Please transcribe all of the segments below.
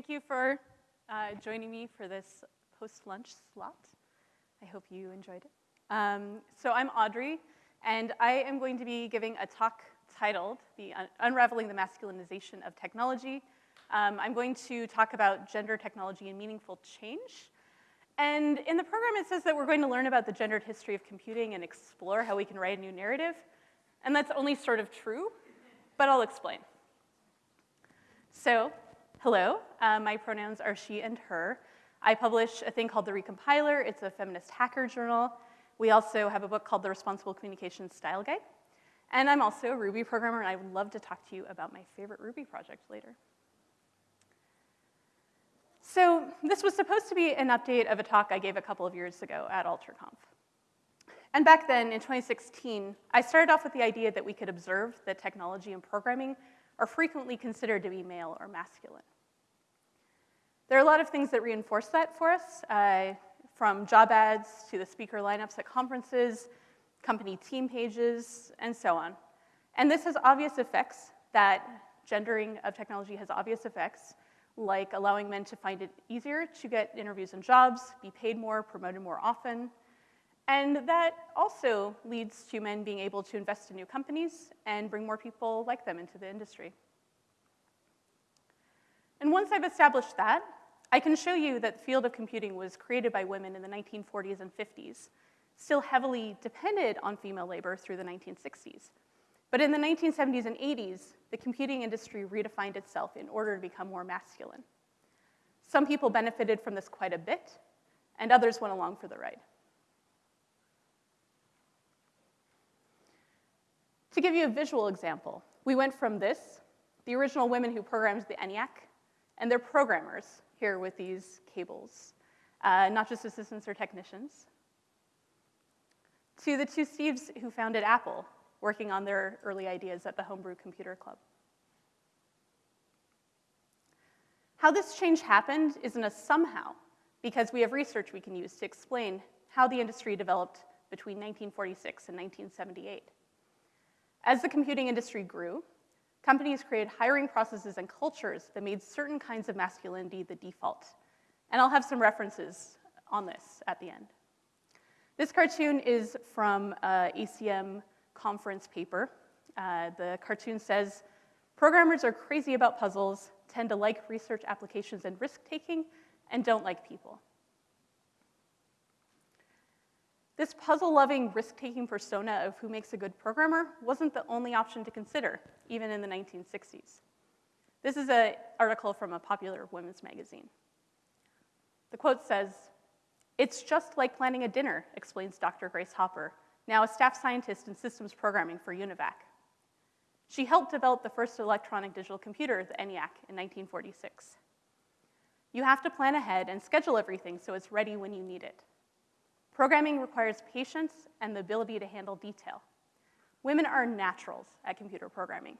Thank you for uh, joining me for this post-lunch slot. I hope you enjoyed it. Um, so I'm Audrey, and I am going to be giving a talk titled the Un Unraveling the Masculinization of Technology. Um, I'm going to talk about gender, technology, and meaningful change. And in the program, it says that we're going to learn about the gendered history of computing and explore how we can write a new narrative. And that's only sort of true, but I'll explain. So, hello, uh, my pronouns are she and her. I publish a thing called The Recompiler. It's a feminist hacker journal. We also have a book called The Responsible Communications Style Guide. And I'm also a Ruby programmer, and I would love to talk to you about my favorite Ruby project later. So this was supposed to be an update of a talk I gave a couple of years ago at AlterConf. And back then, in 2016, I started off with the idea that we could observe that technology and programming are frequently considered to be male or masculine. There are a lot of things that reinforce that for us, uh, from job ads to the speaker lineups at conferences, company team pages, and so on. And this has obvious effects that gendering of technology has obvious effects, like allowing men to find it easier to get interviews and jobs, be paid more, promoted more often, and that also leads to men being able to invest in new companies and bring more people like them into the industry. And once I've established that, I can show you that the field of computing was created by women in the 1940s and 50s, still heavily depended on female labor through the 1960s. But in the 1970s and 80s, the computing industry redefined itself in order to become more masculine. Some people benefited from this quite a bit, and others went along for the ride. To give you a visual example, we went from this, the original women who programmed the ENIAC, and their programmers here with these cables, uh, not just assistants or technicians, to the two Steves who founded Apple, working on their early ideas at the Homebrew Computer Club. How this change happened isn't a somehow, because we have research we can use to explain how the industry developed between 1946 and 1978. As the computing industry grew, companies created hiring processes and cultures that made certain kinds of masculinity the default. And I'll have some references on this at the end. This cartoon is from a ACM conference paper. Uh, the cartoon says, programmers are crazy about puzzles, tend to like research applications and risk-taking, and don't like people. This puzzle-loving, risk-taking persona of who makes a good programmer wasn't the only option to consider, even in the 1960s. This is an article from a popular women's magazine. The quote says, it's just like planning a dinner, explains Dr. Grace Hopper, now a staff scientist in systems programming for UNIVAC. She helped develop the first electronic digital computer, the ENIAC, in 1946. You have to plan ahead and schedule everything so it's ready when you need it. Programming requires patience and the ability to handle detail. Women are naturals at computer programming.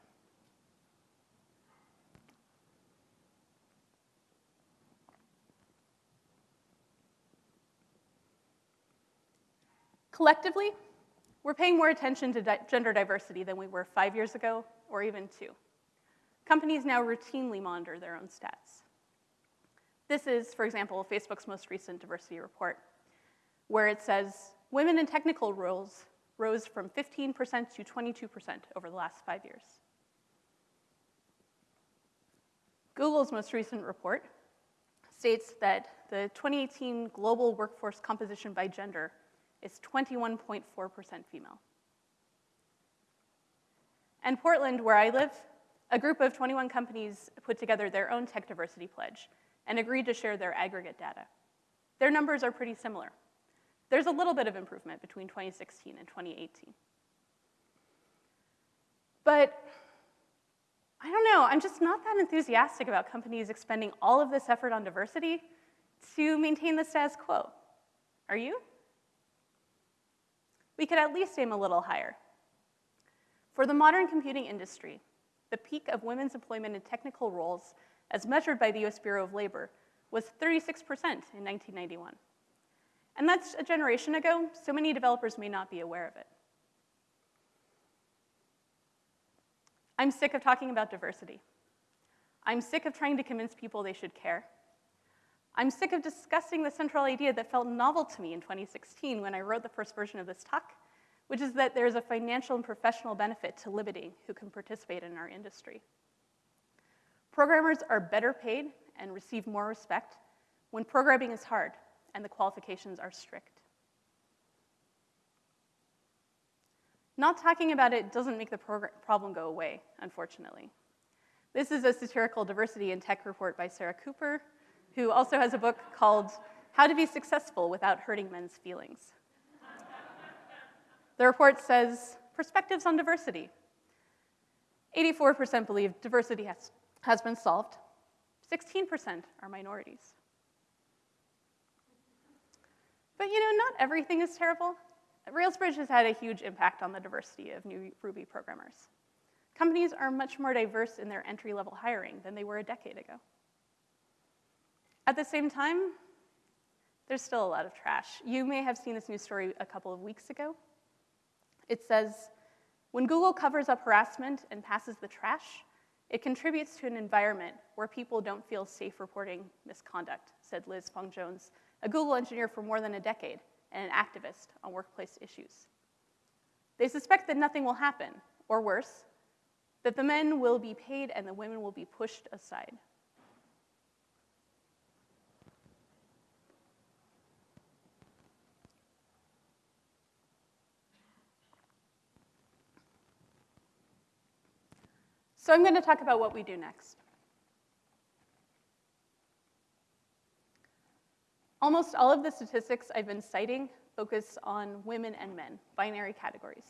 Collectively, we're paying more attention to di gender diversity than we were five years ago or even two. Companies now routinely monitor their own stats. This is, for example, Facebook's most recent diversity report where it says women in technical roles rose from 15% to 22% over the last five years. Google's most recent report states that the 2018 global workforce composition by gender is 21.4% female. And Portland, where I live, a group of 21 companies put together their own tech diversity pledge and agreed to share their aggregate data. Their numbers are pretty similar. There's a little bit of improvement between 2016 and 2018. But I don't know, I'm just not that enthusiastic about companies expending all of this effort on diversity to maintain the status quo. Are you? We could at least aim a little higher. For the modern computing industry, the peak of women's employment in technical roles, as measured by the US Bureau of Labor, was 36% in 1991. And that's a generation ago, so many developers may not be aware of it. I'm sick of talking about diversity. I'm sick of trying to convince people they should care. I'm sick of discussing the central idea that felt novel to me in 2016 when I wrote the first version of this talk, which is that there's a financial and professional benefit to limiting who can participate in our industry. Programmers are better paid and receive more respect when programming is hard and the qualifications are strict. Not talking about it doesn't make the problem go away, unfortunately. This is a satirical diversity in tech report by Sarah Cooper, who also has a book called How to Be Successful Without Hurting Men's Feelings. the report says, perspectives on diversity. 84% believe diversity has, has been solved. 16% are minorities. But you know, not everything is terrible. Railsbridge has had a huge impact on the diversity of new Ruby programmers. Companies are much more diverse in their entry-level hiring than they were a decade ago. At the same time, there's still a lot of trash. You may have seen this news story a couple of weeks ago. It says, when Google covers up harassment and passes the trash, it contributes to an environment where people don't feel safe reporting misconduct, said Liz Fong-Jones, a Google engineer for more than a decade and an activist on workplace issues. They suspect that nothing will happen, or worse, that the men will be paid and the women will be pushed aside. So I'm going to talk about what we do next. Almost all of the statistics I've been citing focus on women and men, binary categories.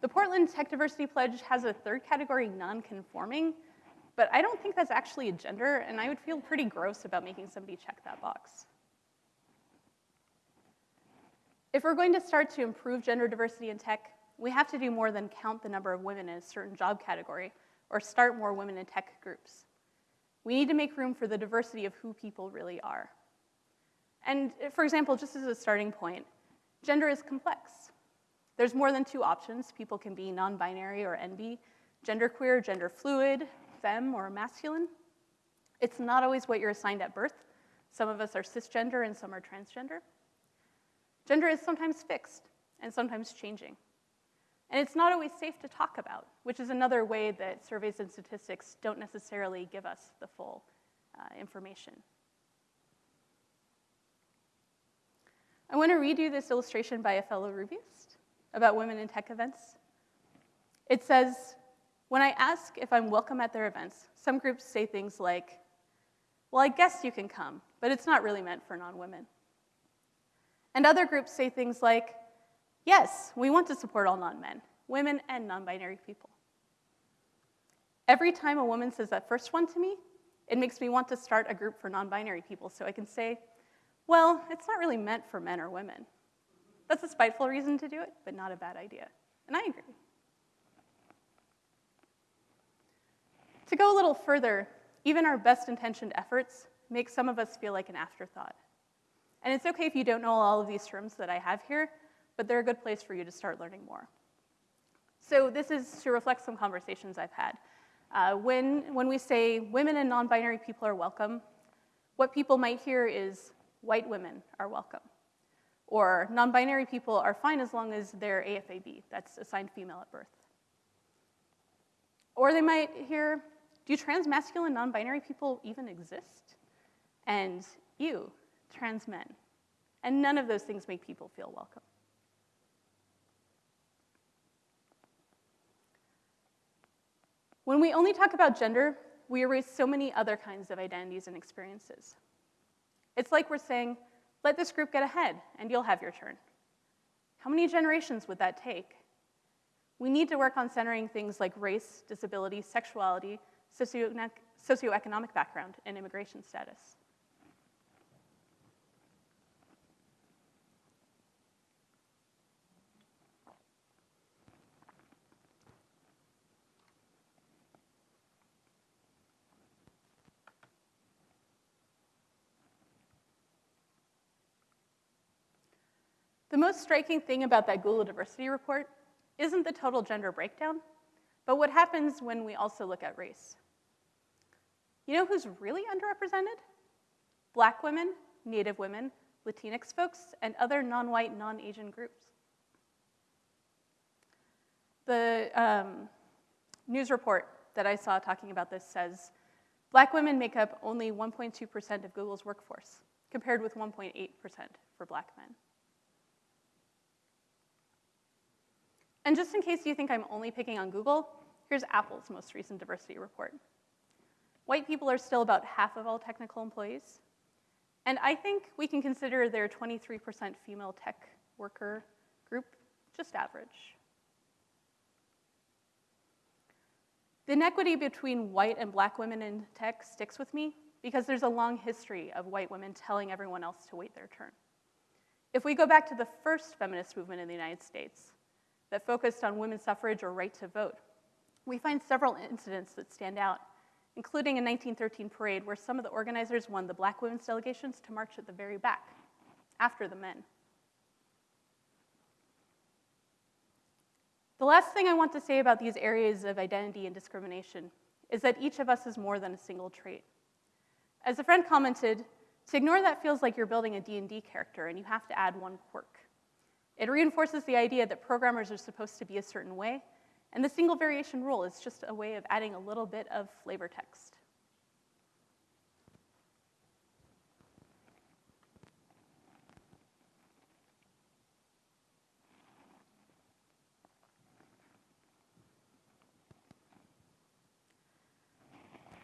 The Portland Tech Diversity Pledge has a third category, non-conforming, but I don't think that's actually a gender, and I would feel pretty gross about making somebody check that box. If we're going to start to improve gender diversity in tech, we have to do more than count the number of women in a certain job category or start more women in tech groups. We need to make room for the diversity of who people really are. And for example, just as a starting point, gender is complex. There's more than two options. People can be non-binary or NB, genderqueer, gender fluid, femme, or masculine. It's not always what you're assigned at birth. Some of us are cisgender and some are transgender. Gender is sometimes fixed and sometimes changing. And it's not always safe to talk about, which is another way that surveys and statistics don't necessarily give us the full uh, information. I want to read you this illustration by a fellow Rubyist about women in tech events. It says, when I ask if I'm welcome at their events, some groups say things like, well, I guess you can come, but it's not really meant for non-women. And other groups say things like, yes, we want to support all non-men, women and non-binary people. Every time a woman says that first one to me, it makes me want to start a group for non-binary people so I can say, well, it's not really meant for men or women. That's a spiteful reason to do it, but not a bad idea. And I agree. To go a little further, even our best intentioned efforts make some of us feel like an afterthought. And it's okay if you don't know all of these terms that I have here, but they're a good place for you to start learning more. So this is to reflect some conversations I've had. Uh, when, when we say women and non-binary people are welcome, what people might hear is white women are welcome. Or non-binary people are fine as long as they're AFAB, that's assigned female at birth. Or they might hear, do trans masculine non-binary people even exist? And you, trans men. And none of those things make people feel welcome. When we only talk about gender, we erase so many other kinds of identities and experiences. It's like we're saying, let this group get ahead and you'll have your turn. How many generations would that take? We need to work on centering things like race, disability, sexuality, socioeconomic background, and immigration status. The most striking thing about that Google diversity report isn't the total gender breakdown, but what happens when we also look at race. You know who's really underrepresented? Black women, Native women, Latinx folks, and other non-white, non-Asian groups. The um, news report that I saw talking about this says black women make up only 1.2% of Google's workforce, compared with 1.8% for black men. And just in case you think I'm only picking on Google, here's Apple's most recent diversity report. White people are still about half of all technical employees. And I think we can consider their 23% female tech worker group just average. The inequity between white and black women in tech sticks with me because there's a long history of white women telling everyone else to wait their turn. If we go back to the first feminist movement in the United States that focused on women's suffrage or right to vote, we find several incidents that stand out, including a 1913 parade where some of the organizers won the black women's delegations to march at the very back, after the men. The last thing I want to say about these areas of identity and discrimination is that each of us is more than a single trait. As a friend commented, to ignore that feels like you're building a D&D character and you have to add one quirk. It reinforces the idea that programmers are supposed to be a certain way, and the single variation rule is just a way of adding a little bit of flavor text.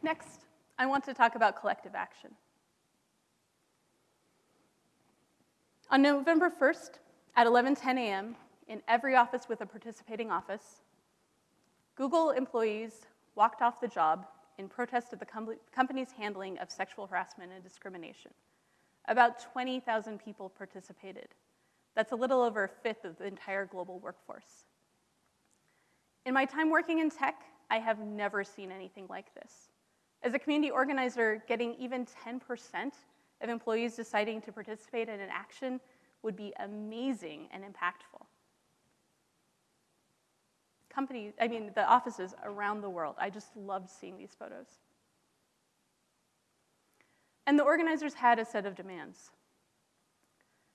Next, I want to talk about collective action. On November 1st, at 11:10 a.m., in every office with a participating office, Google employees walked off the job in protest of the com company's handling of sexual harassment and discrimination. About 20,000 people participated. That's a little over a fifth of the entire global workforce. In my time working in tech, I have never seen anything like this. As a community organizer, getting even 10% of employees deciding to participate in an action would be amazing and impactful. Companies, I mean, the offices around the world, I just loved seeing these photos. And the organizers had a set of demands.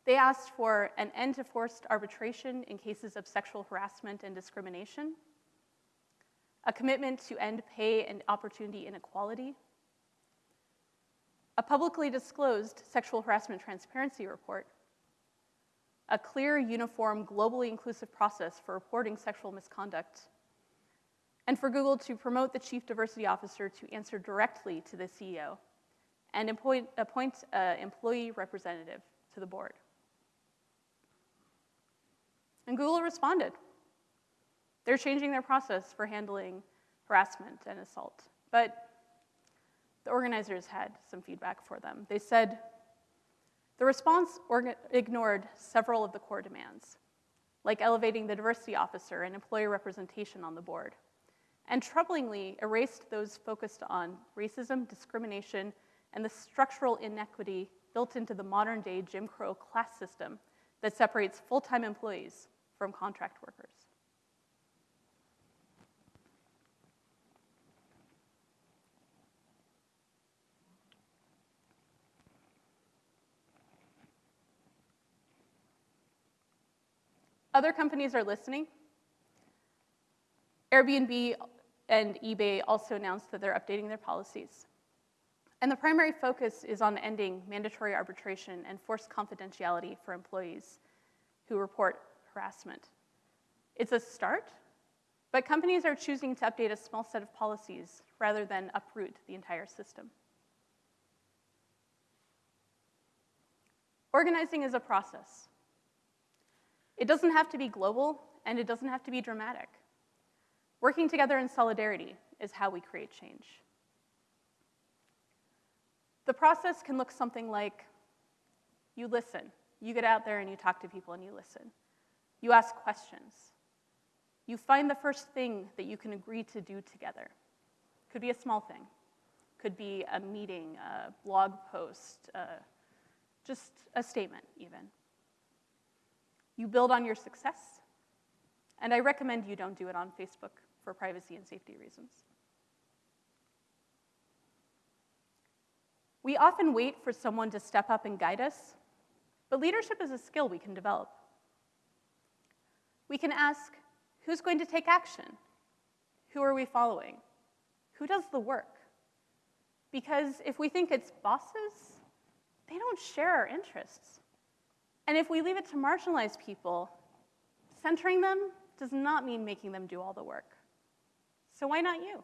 They asked for an end to forced arbitration in cases of sexual harassment and discrimination, a commitment to end pay and opportunity inequality, a publicly disclosed sexual harassment transparency report, a clear, uniform, globally inclusive process for reporting sexual misconduct, and for Google to promote the chief diversity officer to answer directly to the CEO and appoint, an employee representative to the board. And Google responded. They're changing their process for handling harassment and assault. But the organizers had some feedback for them. They said the response ignored several of the core demands, like elevating the diversity officer and employee representation on the board, and troublingly erased those focused on racism, discrimination, and the structural inequity built into the modern day Jim Crow class system that separates full time employees from contract workers. Other companies are listening. Airbnb and eBay also announced that they're updating their policies. And the primary focus is on ending mandatory arbitration and forced confidentiality for employees who report harassment. It's a start, but companies are choosing to update a small set of policies rather than uproot the entire system. Organizing is a process. It doesn't have to be global, and it doesn't have to be dramatic. Working together in solidarity is how we create change. The process can look something like you listen. You get out there and you talk to people and you listen. You ask questions. You find the first thing that you can agree to do together. Could be a small thing. Could be a meeting, a blog post, uh, just a statement even. You build on your success, and I recommend you don't do it on Facebook for privacy and safety reasons. We often wait for someone to step up and guide us, but leadership is a skill we can develop. We can ask, who's going to take action? Who are we following? Who does the work? Because if we think it's bosses, they don't share our interests. And if we leave it to marginalized people, centering them does not mean making them do all the work. So why not you?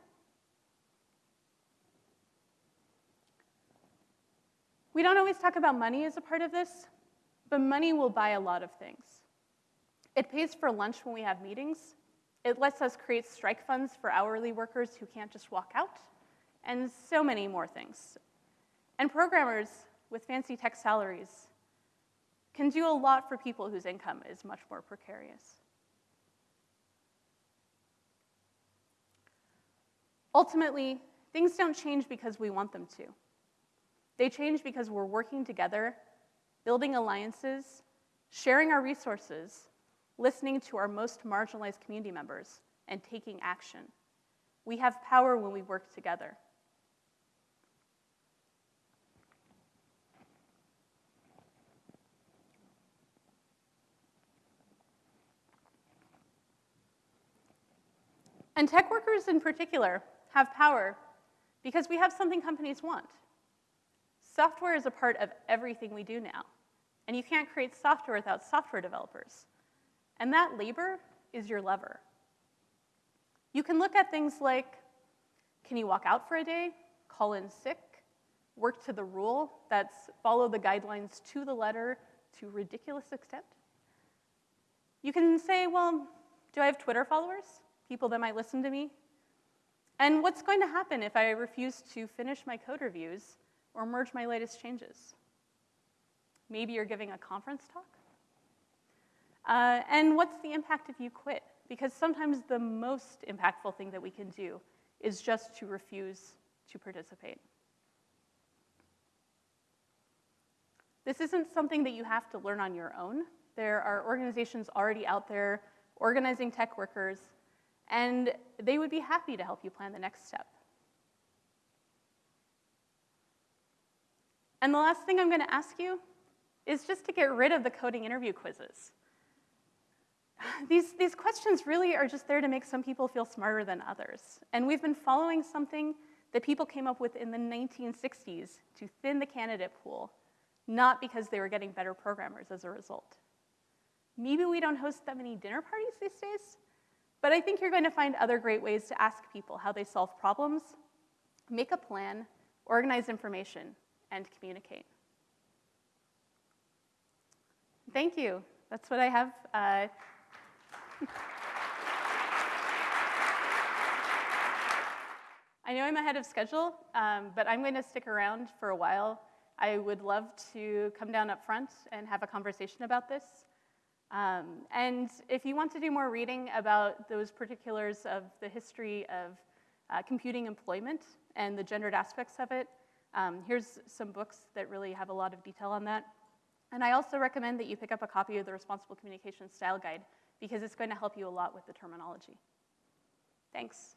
We don't always talk about money as a part of this, but money will buy a lot of things. It pays for lunch when we have meetings. It lets us create strike funds for hourly workers who can't just walk out, and so many more things. And programmers with fancy tech salaries can do a lot for people whose income is much more precarious. Ultimately, things don't change because we want them to. They change because we're working together, building alliances, sharing our resources, listening to our most marginalized community members, and taking action. We have power when we work together. And tech workers in particular have power because we have something companies want. Software is a part of everything we do now. And you can't create software without software developers. And that labor is your lever. You can look at things like, can you walk out for a day, call in sick, work to the rule, that's follow the guidelines to the letter to ridiculous extent. You can say, well, do I have Twitter followers? People that might listen to me? And what's going to happen if I refuse to finish my code reviews or merge my latest changes? Maybe you're giving a conference talk? Uh, and what's the impact if you quit? Because sometimes the most impactful thing that we can do is just to refuse to participate. This isn't something that you have to learn on your own. There are organizations already out there organizing tech workers and they would be happy to help you plan the next step. And the last thing I'm going to ask you is just to get rid of the coding interview quizzes. These, these questions really are just there to make some people feel smarter than others. And we've been following something that people came up with in the 1960s to thin the candidate pool, not because they were getting better programmers as a result. Maybe we don't host that many dinner parties these days, but I think you're going to find other great ways to ask people how they solve problems, make a plan, organize information, and communicate. Thank you. That's what I have. Uh, I know I'm ahead of schedule, um, but I'm going to stick around for a while. I would love to come down up front and have a conversation about this. Um, and if you want to do more reading about those particulars of the history of uh, computing employment and the gendered aspects of it, um, here's some books that really have a lot of detail on that. And I also recommend that you pick up a copy of the Responsible Communication Style Guide because it's going to help you a lot with the terminology. Thanks.